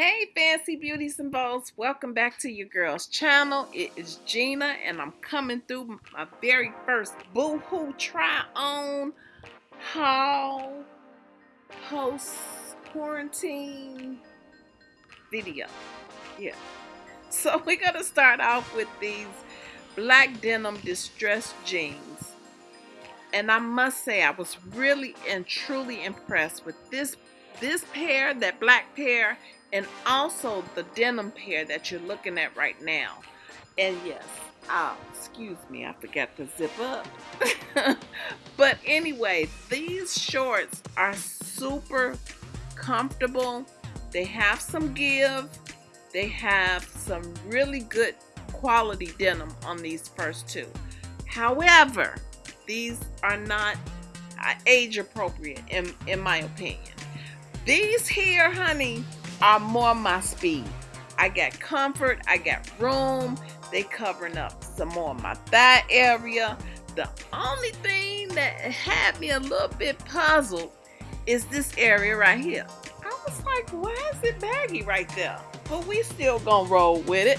Hey fancy beauties and welcome back to your girl's channel. It is Gina and I'm coming through my very first Boohoo try on haul post quarantine video. Yeah. So we're gonna start off with these black denim distressed jeans. And I must say I was really and truly impressed with this this pair, that black pair, and also the denim pair that you're looking at right now. And yes, oh, excuse me, I forgot to zip up. but anyway, these shorts are super comfortable. They have some give. They have some really good quality denim on these first two. However, these are not uh, age appropriate in, in my opinion. These here, honey, are more my speed. I got comfort, I got room. They covering up some more of my thigh area. The only thing that had me a little bit puzzled is this area right here. I was like, why is it baggy right there? But we still gonna roll with it.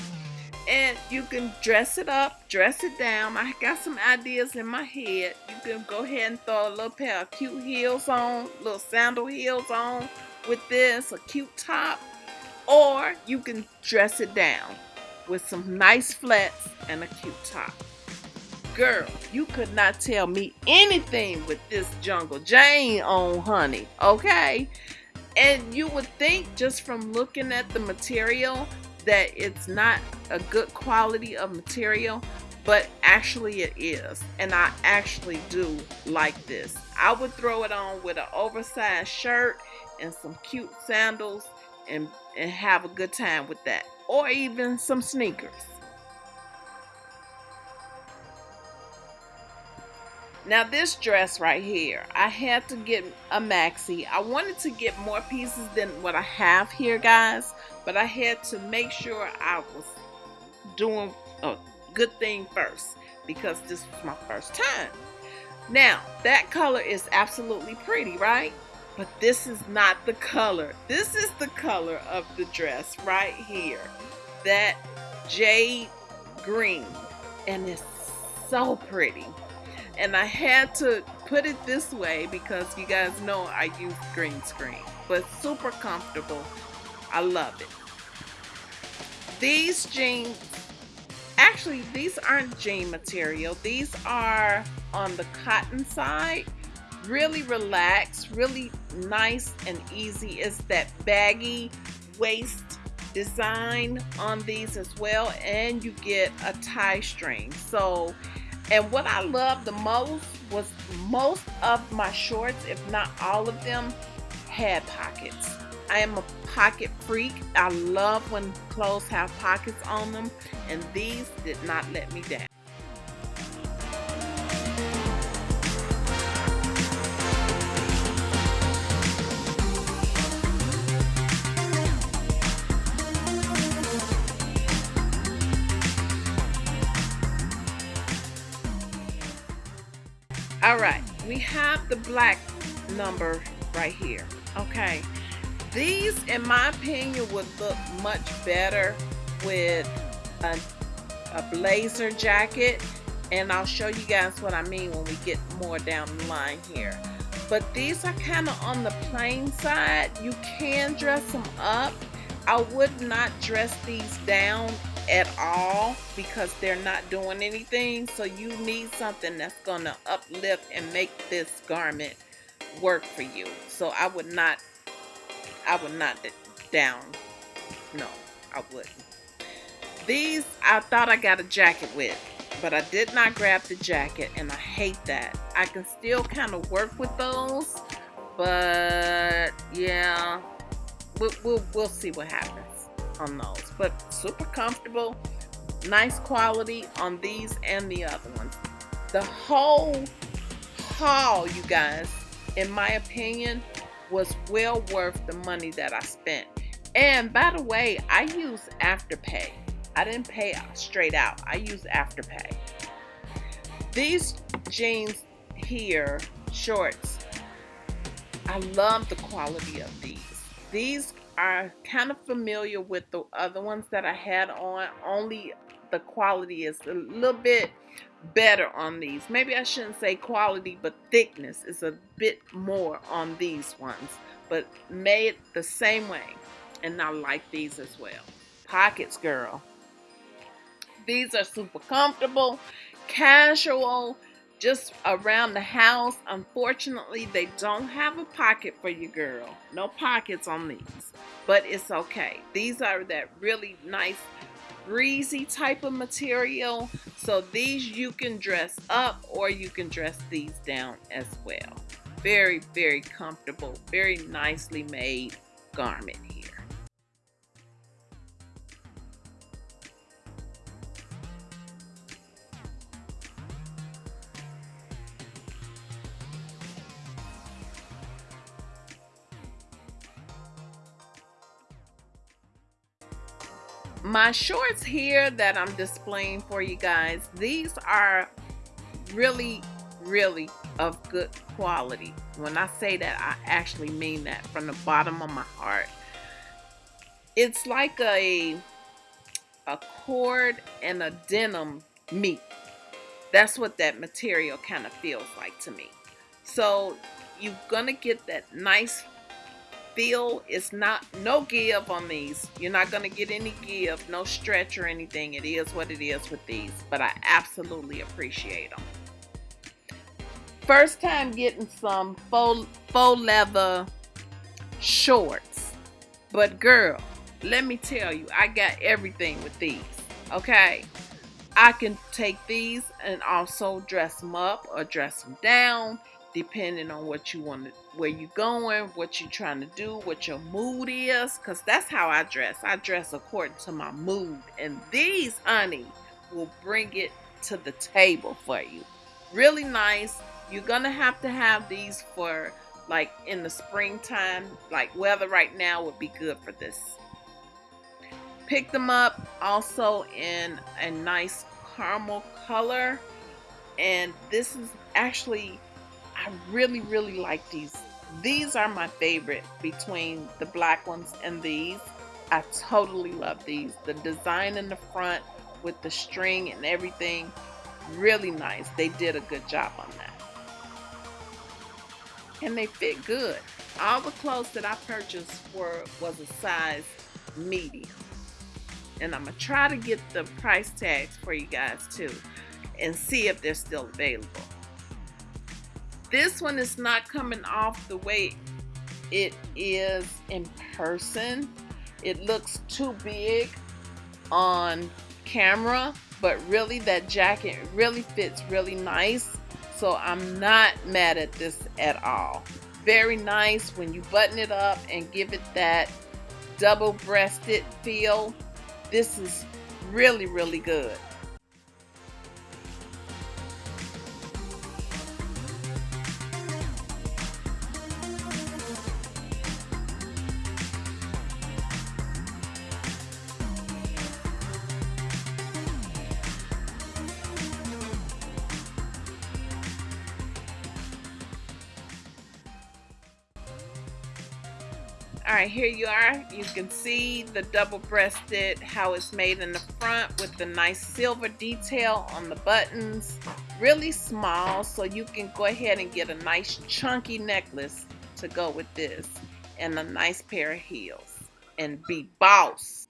And you can dress it up, dress it down. I got some ideas in my head. You can go ahead and throw a little pair of cute heels on, little sandal heels on with this, a cute top, or you can dress it down with some nice flats and a cute top. Girl, you could not tell me anything with this Jungle Jane on, honey, okay? And you would think just from looking at the material that it's not a good quality of material, but actually it is. And I actually do like this. I would throw it on with an oversized shirt and some cute sandals and, and have a good time with that. Or even some sneakers. Now this dress right here, I had to get a maxi. I wanted to get more pieces than what I have here, guys. But I had to make sure I was doing a good thing first. Because this was my first time. Now, that color is absolutely pretty, right? But this is not the color. This is the color of the dress right here. That jade green. And it's so pretty. And I had to put it this way because you guys know I use green screen. But super comfortable. I love it. These jeans, actually these aren't jean material. These are on the cotton side really relaxed, really nice and easy. It's that baggy waist design on these as well and you get a tie string. So and what I love the most was most of my shorts if not all of them had pockets. I am a pocket freak. I love when clothes have pockets on them and these did not let me down all right we have the black number right here. Okay. These in my opinion would look much better with a, a blazer jacket and I'll show you guys what I mean when we get more down the line here. But these are kind of on the plain side. You can dress them up. I would not dress these down at all because they're not doing anything. So you need something that's going to uplift and make this garment work for you. So I would not, I would not down. No, I wouldn't. These, I thought I got a jacket with, but I did not grab the jacket and I hate that. I can still kind of work with those, but yeah, we'll, we'll, we'll see what happens on those. But super comfortable nice quality on these and the other ones the whole haul you guys in my opinion was well worth the money that I spent. And by the way I use afterpay. I didn't pay straight out. I use afterpay. These jeans here shorts I love the quality of these. These are kind of familiar with the other ones that I had on, only the quality is a little bit better on these. Maybe I shouldn't say quality, but thickness is a bit more on these ones, but made the same way. And I like these as well. Pockets, girl. These are super comfortable, casual, just around the house. Unfortunately, they don't have a pocket for you, girl. No pockets on these, but it's okay. These are that really nice breezy type of material. So these you can dress up or you can dress these down as well. Very, very comfortable, very nicely made garment here. My shorts here that I'm displaying for you guys, these are really, really of good quality. When I say that, I actually mean that from the bottom of my heart. It's like a, a cord and a denim meet. That's what that material kind of feels like to me. So you're going to get that nice feel it's not no give on these. You're not going to get any give no stretch or anything. It is what it is with these but i absolutely appreciate them first time getting some faux, faux leather shorts. But girl let me tell you i got everything with these okay? I can take these and also dress them up or dress them down depending on what you want to where you're going what you're trying to do what your mood is because that's how i dress. I dress according to my mood and these honey will bring it to the table for you. Really nice. You're gonna have to have these for like in the springtime like weather right now would be good for this. Pick them up also in a nice caramel color and this is actually I really, really like these. These are my favorite between the black ones and these. I totally love these. The design in the front with the string and everything, really nice. They did a good job on that. And they fit good. All the clothes that I purchased were was a size medium. And I'm going to try to get the price tags for you guys too and see if they're still available. This one is not coming off the way it is in person. It looks too big on camera, but really that jacket really fits really nice. So I'm not mad at this at all. Very nice when you button it up and give it that double breasted feel. This is really, really good. All right here you are. You can see the double-breasted how it's made in the front with the nice silver detail on the buttons. Really small so you can go ahead and get a nice chunky necklace to go with this and a nice pair of heels and be boss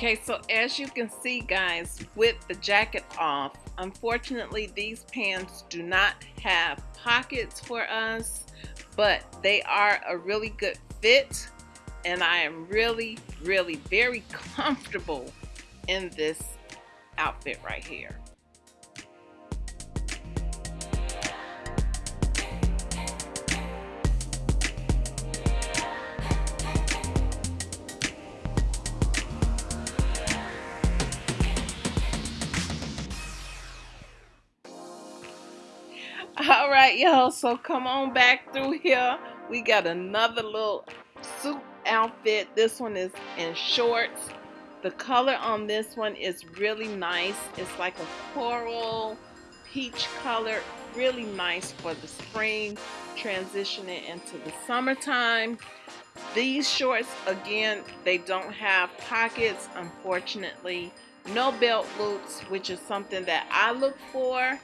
Okay, so as you can see guys, with the jacket off, unfortunately these pants do not have pockets for us, but they are a really good fit and I am really, really very comfortable in this outfit right here. All right y'all so come on back through here we got another little suit outfit. This one is in shorts. The color on this one is really nice. It's like a coral peach color. Really nice for the spring, transitioning into the summertime. These shorts, again, they don't have pockets, unfortunately. No belt loops, which is something that I look for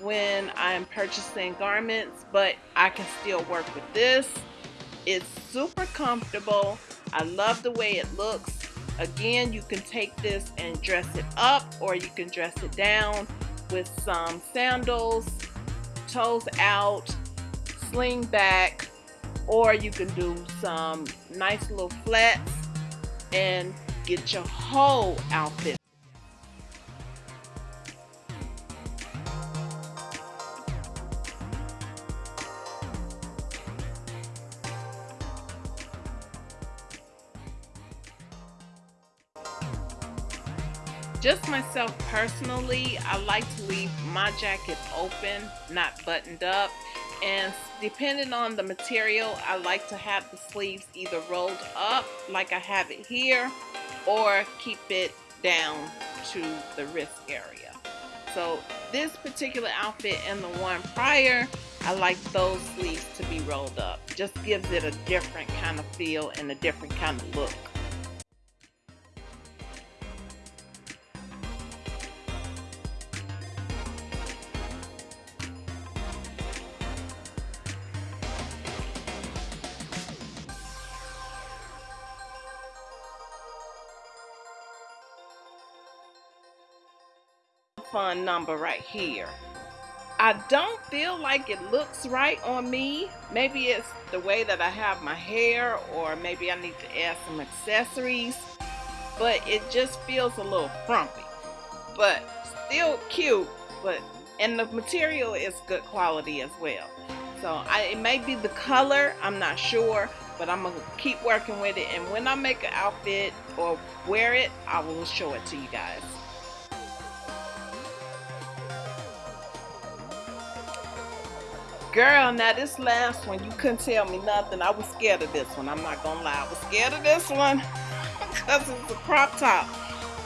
when I'm purchasing garments, but I can still work with this. It's super comfortable. I love the way it looks. Again, you can take this and dress it up or you can dress it down with some sandals, toes out, sling back, or you can do some nice little flats and get your whole outfit myself personally, I like to leave my jacket open, not buttoned up. And depending on the material, I like to have the sleeves either rolled up like I have it here or keep it down to the wrist area. So this particular outfit and the one prior, I like those sleeves to be rolled up. Just gives it a different kind of feel and a different kind of look. Fun number right here. I don't feel like it looks right on me. Maybe it's the way that I have my hair or maybe I need to add some accessories. But it just feels a little frumpy. But still cute. But And the material is good quality as well. So I, it may be the color. I'm not sure. But I'm to keep working with it. And when I make an outfit or wear it, I will show it to you guys. Girl, now this last one, you couldn't tell me nothing. I was scared of this one. I'm not gonna lie. I was scared of this one because it's a crop top.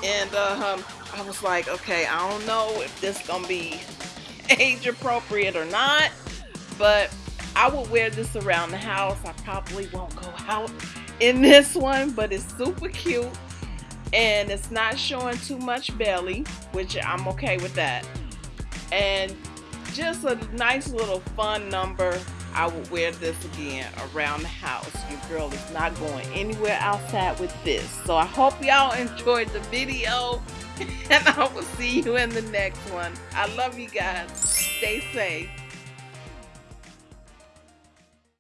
And uh, um, I was like, okay, I don't know if this gonna be age appropriate or not. But I would wear this around the house. I probably won't go out in this one, but it's super cute. And it's not showing too much belly, which I'm okay with that. And just a nice little fun number. I would wear this again around the house. Your girl is not going anywhere outside with this. So I hope y'all enjoyed the video and I will see you in the next one. I love you guys. Stay safe.